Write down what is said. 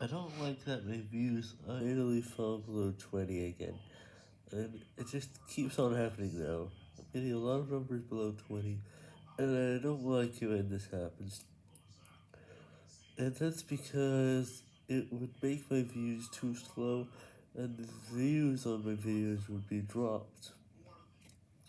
I don't like that my views finally fall below 20 again, and it just keeps on happening now. I'm getting a lot of numbers below 20, and I don't like it when this happens. And that's because it would make my views too slow, and the views on my videos would be dropped.